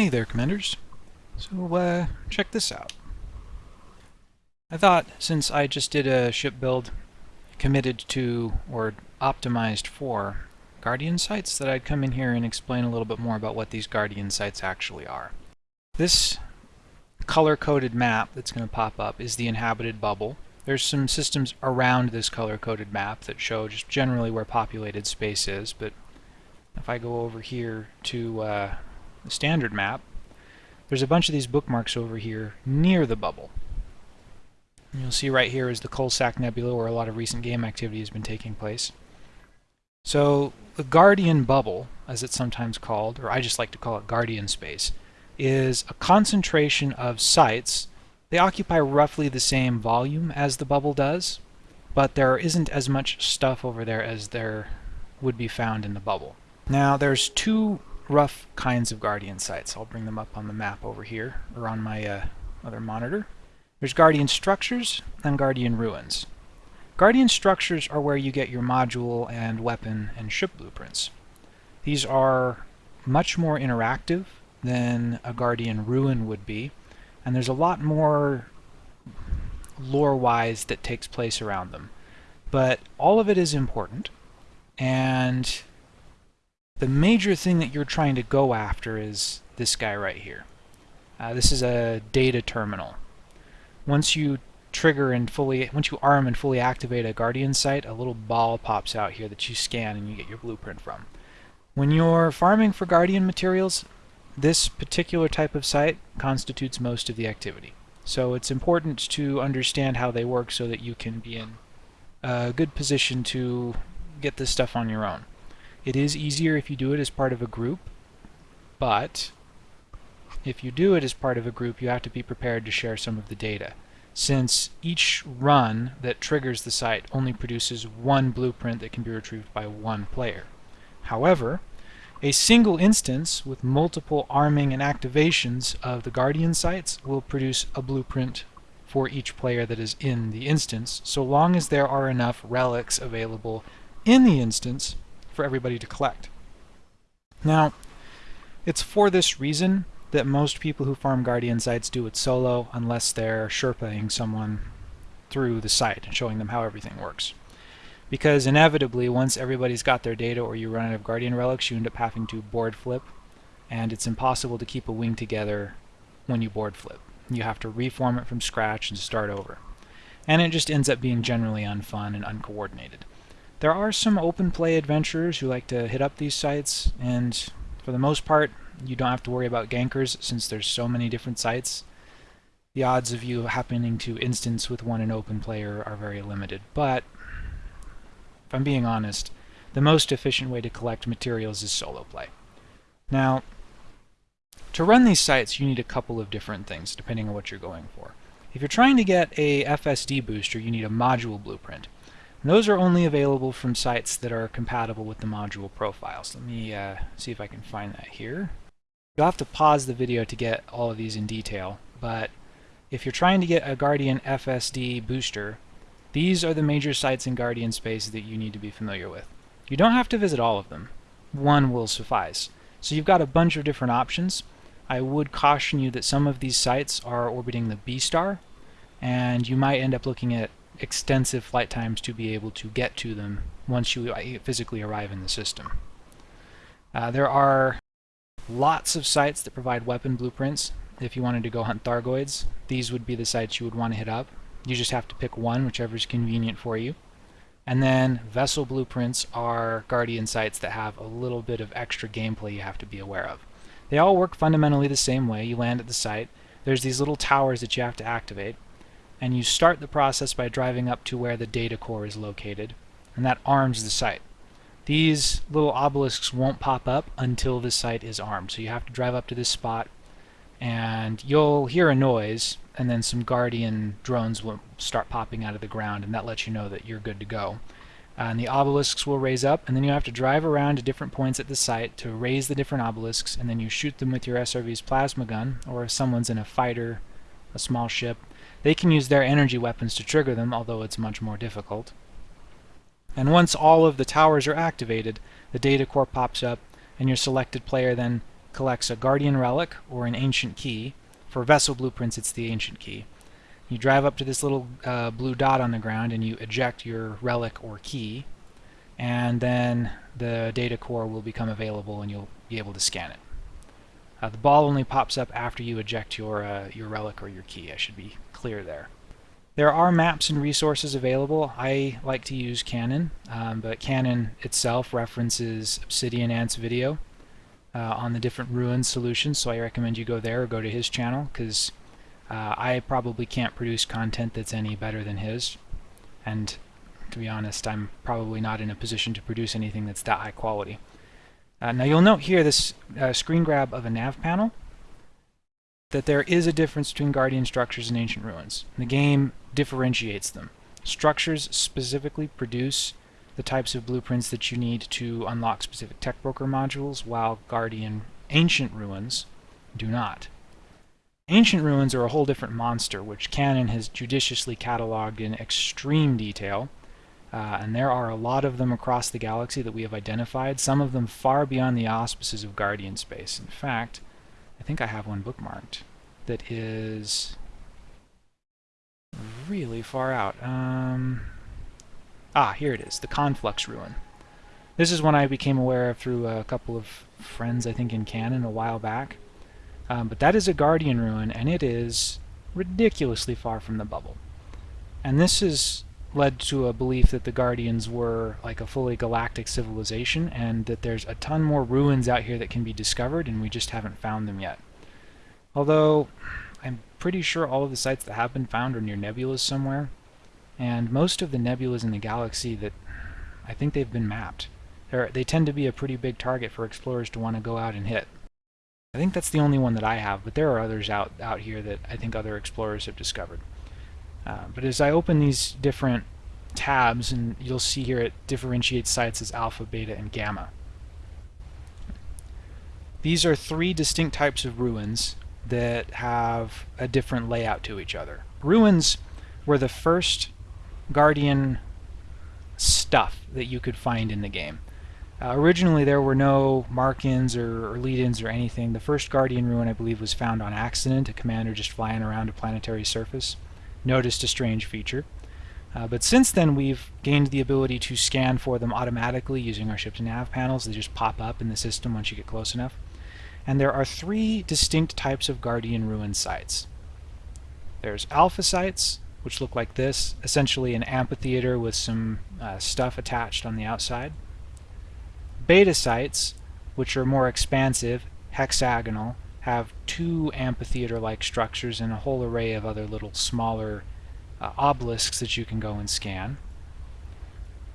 Hey there, Commanders. So, uh, check this out. I thought, since I just did a ship build committed to, or optimized for, Guardian sites, that I'd come in here and explain a little bit more about what these Guardian sites actually are. This color-coded map that's going to pop up is the inhabited bubble. There's some systems around this color-coded map that show just generally where populated space is, but if I go over here to uh, the standard map, there's a bunch of these bookmarks over here near the bubble. And you'll see right here is the Coalsack Nebula where a lot of recent game activity has been taking place. So the Guardian Bubble, as it's sometimes called, or I just like to call it Guardian Space, is a concentration of sites. They occupy roughly the same volume as the bubble does, but there isn't as much stuff over there as there would be found in the bubble. Now there's two rough kinds of Guardian sites. I'll bring them up on the map over here, or on my uh, other monitor. There's Guardian Structures and Guardian Ruins. Guardian Structures are where you get your module and weapon and ship blueprints. These are much more interactive than a Guardian Ruin would be, and there's a lot more lore-wise that takes place around them. But all of it is important, and the major thing that you're trying to go after is this guy right here. Uh, this is a data terminal. Once you trigger and fully, once you arm and fully activate a Guardian site, a little ball pops out here that you scan and you get your blueprint from. When you're farming for Guardian materials, this particular type of site constitutes most of the activity. So it's important to understand how they work so that you can be in a good position to get this stuff on your own. It is easier if you do it as part of a group, but if you do it as part of a group, you have to be prepared to share some of the data. Since each run that triggers the site only produces one blueprint that can be retrieved by one player. However, a single instance with multiple arming and activations of the Guardian sites will produce a blueprint for each player that is in the instance, so long as there are enough relics available in the instance for everybody to collect. Now, it's for this reason that most people who farm Guardian sites do it solo unless they're Sherpaing someone through the site and showing them how everything works. Because inevitably, once everybody's got their data or you run out of Guardian relics, you end up having to board flip, and it's impossible to keep a wing together when you board flip. You have to reform it from scratch and start over. And it just ends up being generally unfun and uncoordinated. There are some open play adventurers who like to hit up these sites, and for the most part, you don't have to worry about gankers since there's so many different sites. The odds of you happening to instance with one in open player are very limited, but if I'm being honest, the most efficient way to collect materials is solo play. Now, to run these sites, you need a couple of different things, depending on what you're going for. If you're trying to get a FSD booster, you need a module blueprint. And those are only available from sites that are compatible with the module profiles. Let me uh, see if I can find that here. You'll have to pause the video to get all of these in detail, but if you're trying to get a Guardian FSD booster, these are the major sites in Guardian space that you need to be familiar with. You don't have to visit all of them. One will suffice. So you've got a bunch of different options. I would caution you that some of these sites are orbiting the B star, and you might end up looking at extensive flight times to be able to get to them once you uh, physically arrive in the system. Uh, there are lots of sites that provide weapon blueprints. If you wanted to go hunt Thargoids, these would be the sites you would want to hit up. You just have to pick one, whichever is convenient for you. And then vessel blueprints are Guardian sites that have a little bit of extra gameplay you have to be aware of. They all work fundamentally the same way. You land at the site. There's these little towers that you have to activate and you start the process by driving up to where the data core is located, and that arms the site. These little obelisks won't pop up until the site is armed, so you have to drive up to this spot, and you'll hear a noise, and then some Guardian drones will start popping out of the ground, and that lets you know that you're good to go. Uh, and the obelisks will raise up, and then you have to drive around to different points at the site to raise the different obelisks, and then you shoot them with your SRV's plasma gun, or if someone's in a fighter, a small ship, they can use their energy weapons to trigger them, although it's much more difficult. And once all of the towers are activated, the data core pops up, and your selected player then collects a Guardian Relic or an Ancient Key. For Vessel Blueprints, it's the Ancient Key. You drive up to this little uh, blue dot on the ground and you eject your relic or key, and then the data core will become available and you'll be able to scan it. Uh, the ball only pops up after you eject your, uh, your relic or your key. I should be clear there. There are maps and resources available. I like to use Canonn, um, but Canonn itself references Obsidian Ant's video uh, on the different ruins solutions, so I recommend you go there or go to his channel, because uh, I probably can't produce content that's any better than his, and to be honest, I'm probably not in a position to produce anything that's that high quality. Uh, now you'll note here this uh, screen grab of a nav panel that there is a difference between Guardian structures and ancient ruins. The game differentiates them. Structures specifically produce the types of blueprints that you need to unlock specific tech broker modules, while Guardian ancient ruins do not. Ancient ruins are a whole different monster, which Canonn has judiciously cataloged in extreme detail, uh, and there are a lot of them across the galaxy that we have identified, some of them far beyond the auspices of Guardian space. In fact, I think I have one bookmarked that is really far out. Um, ah, here it is, the Conflux Ruin. This is one I became aware of through a couple of friends, I think, in Canonn a while back. Um, but that is a Guardian Ruin, and it is ridiculously far from the bubble. And this is led to a belief that the Guardians were like a fully galactic civilization and that there's a ton more ruins out here that can be discovered and we just haven't found them yet. Although, I'm pretty sure all of the sites that have been found are near nebulas somewhere, and most of the nebulas in the galaxy that I think they've been mapped. They're, they tend to be a pretty big target for explorers to want to go out and hit. I think that's the only one that I have, but there are others out, out here that I think other explorers have discovered. Uh, but as I open these different tabs, and you'll see here it differentiates sites as alpha, beta, and gamma. These are three distinct types of ruins that have a different layout to each other. Ruins were the first Guardian stuff that you could find in the game. Uh, originally there were no mark-ins or, or lead-ins or anything. The first Guardian ruin I believe was found on accident, a commander just flying around a planetary surface noticed a strange feature. Uh, but since then we've gained the ability to scan for them automatically using our ship's nav panels. They just pop up in the system once you get close enough. And there are three distinct types of Guardian Ruin sites. There's alpha sites, which look like this, essentially an amphitheater with some uh, stuff attached on the outside. Beta sites, which are more expansive, hexagonal, have two amphitheater-like structures and a whole array of other little smaller uh, obelisks that you can go and scan.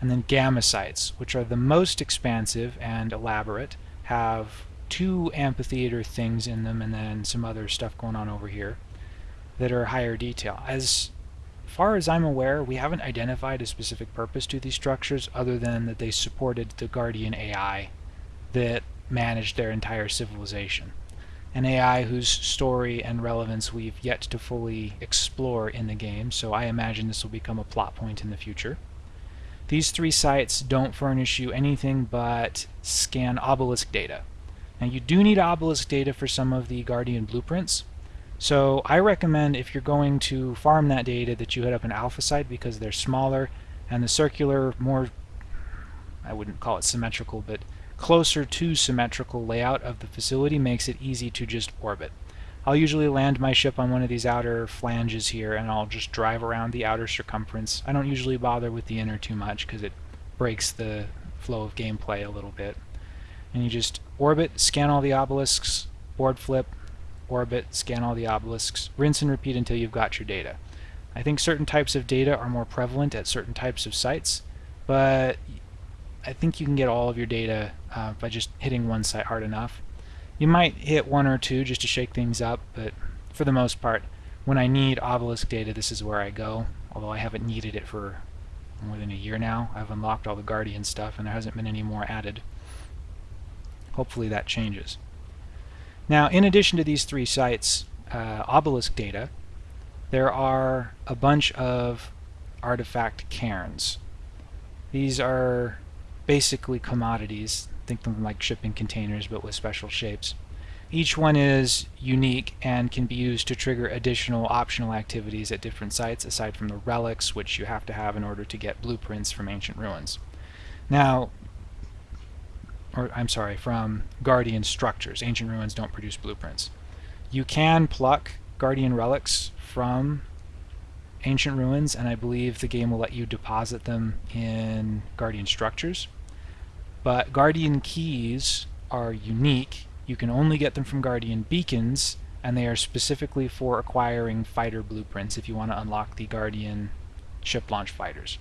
And then gamma sites, which are the most expansive and elaborate, have two amphitheater things in them and then some other stuff going on over here that are higher detail. As far as I'm aware, we haven't identified a specific purpose to these structures other than that they supported the Guardian AI that managed their entire civilization an AI whose story and relevance we've yet to fully explore in the game, so I imagine this will become a plot point in the future. These three sites don't furnish you anything but scan obelisk data. Now you do need obelisk data for some of the Guardian blueprints, so I recommend if you're going to farm that data that you hit up an alpha site because they're smaller and the circular, more, I wouldn't call it symmetrical, but closer to symmetrical layout of the facility makes it easy to just orbit. I'll usually land my ship on one of these outer flanges here and I'll just drive around the outer circumference. I don't usually bother with the inner too much because it breaks the flow of gameplay a little bit. And you just orbit, scan all the obelisks, board flip, orbit, scan all the obelisks, rinse and repeat until you've got your data. I think certain types of data are more prevalent at certain types of sites, but I think you can get all of your data uh, by just hitting one site hard enough. You might hit one or two just to shake things up, but for the most part, when I need obelisk data, this is where I go, although I haven't needed it for more than a year now. I've unlocked all the Guardian stuff, and there hasn't been any more added. Hopefully that changes. Now, in addition to these three sites, uh, obelisk data, there are a bunch of artifact cairns. These are basically commodities. Think of them like shipping containers, but with special shapes. Each one is unique and can be used to trigger additional optional activities at different sites aside from the relics which you have to have in order to get blueprints from ancient ruins. Now, or I'm sorry, from Guardian structures. Ancient ruins don't produce blueprints. You can pluck Guardian relics from ancient ruins and I believe the game will let you deposit them in Guardian structures. But Guardian keys are unique you can only get them from Guardian beacons, and they are specifically for acquiring fighter blueprints if you want to unlock the Guardian ship launch fighters.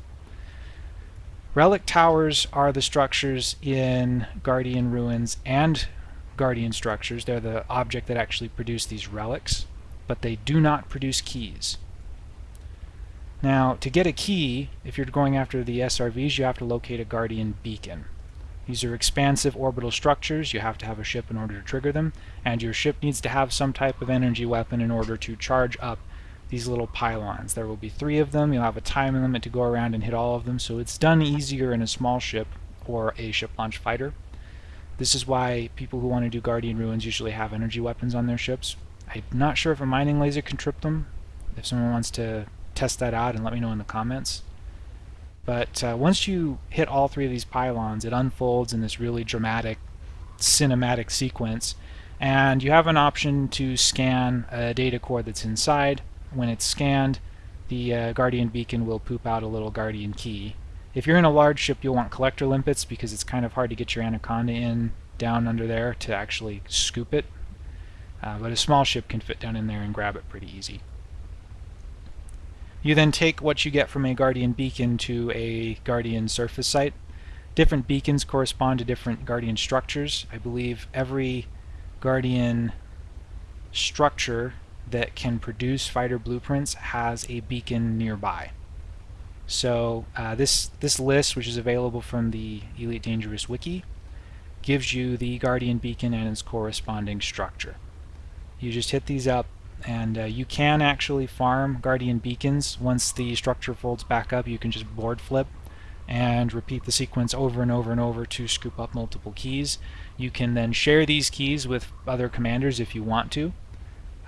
Relic towers are the structures in Guardian ruins and Guardian structures. They're the object that actually produce these relics, but they do not produce keys. Now, to get a key, if you're going after the SRVs, you have to locate a Guardian beacon. These are expansive orbital structures. You have to have a ship in order to trigger them, and your ship needs to have some type of energy weapon in order to charge up these little pylons. There will be three of them. You'll have a time limit to go around and hit all of them, so it's done easier in a small ship or a ship launch fighter. This is why people who want to do Guardian Ruins usually have energy weapons on their ships. I'm not sure if a mining laser can trip them. If someone wants to test that out and let me know in the comments. But uh, once you hit all three of these pylons, it unfolds in this really dramatic cinematic sequence. And you have an option to scan a data core that's inside. When it's scanned, the uh, Guardian beacon will poop out a little Guardian key. If you're in a large ship, you'll want collector limpets because it's kind of hard to get your Anaconda in down under there to actually scoop it. Uh, but a small ship can fit down in there and grab it pretty easy. You then take what you get from a Guardian beacon to a Guardian surface site. Different beacons correspond to different Guardian structures. I believe every Guardian structure that can produce fighter blueprints has a beacon nearby. So uh, this this list, which is available from the Elite Dangerous wiki, gives you the Guardian beacon and its corresponding structure. You just hit these up and uh, you can actually farm Guardian Beacons. Once the structure folds back up, you can just board flip and repeat the sequence over and over and over to scoop up multiple keys. You can then share these keys with other commanders if you want to.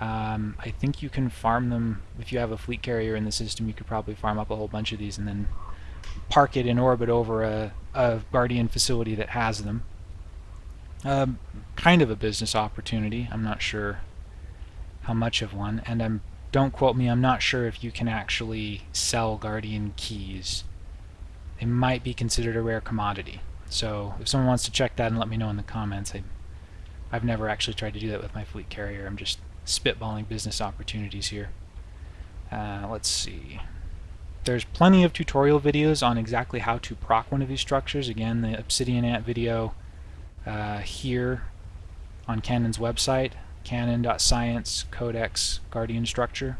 Um, I think you can farm them, if you have a fleet carrier in the system, you could probably farm up a whole bunch of these and then park it in orbit over a, a Guardian facility that has them. Um, kind of a business opportunity. I'm not sure how much of one, and I'm don't quote me, I'm not sure if you can actually sell Guardian keys. They might be considered a rare commodity. So if someone wants to check that and let me know in the comments, I, I've never actually tried to do that with my fleet carrier. I'm just spitballing business opportunities here. Uh, let's see. There's plenty of tutorial videos on exactly how to proc one of these structures. Again, the Obsidian Ant video uh, here on Canonn's website canonn.science codex guardian structure.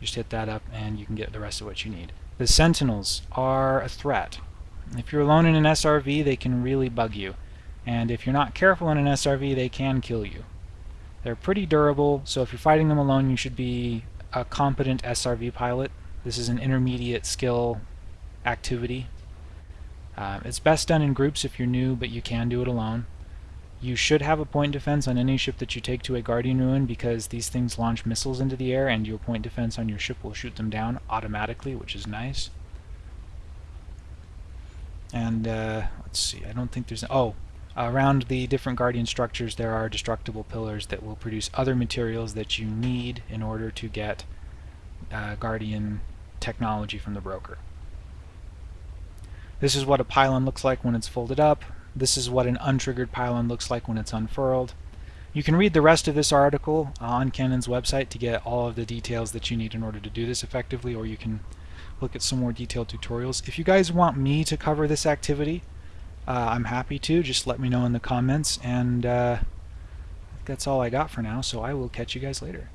Just hit that up and you can get the rest of what you need. The sentinels are a threat. If you're alone in an SRV, they can really bug you. And if you're not careful in an SRV, they can kill you. They're pretty durable, so if you're fighting them alone, you should be a competent SRV pilot. This is an intermediate skill activity. Uh, it's best done in groups if you're new, but you can do it alone. You should have a point defense on any ship that you take to a Guardian Ruin because these things launch missiles into the air and your point defense on your ship will shoot them down automatically, which is nice. And uh, let's see, I don't think there's... Oh, around the different Guardian structures there are destructible pillars that will produce other materials that you need in order to get uh, Guardian technology from the broker. This is what a pylon looks like when it's folded up. This is what an untriggered pylon looks like when it's unfurled. You can read the rest of this article on Canonn's website to get all of the details that you need in order to do this effectively, or you can look at some more detailed tutorials. If you guys want me to cover this activity, uh, I'm happy to. Just let me know in the comments, and uh, that's all I got for now, so I will catch you guys later.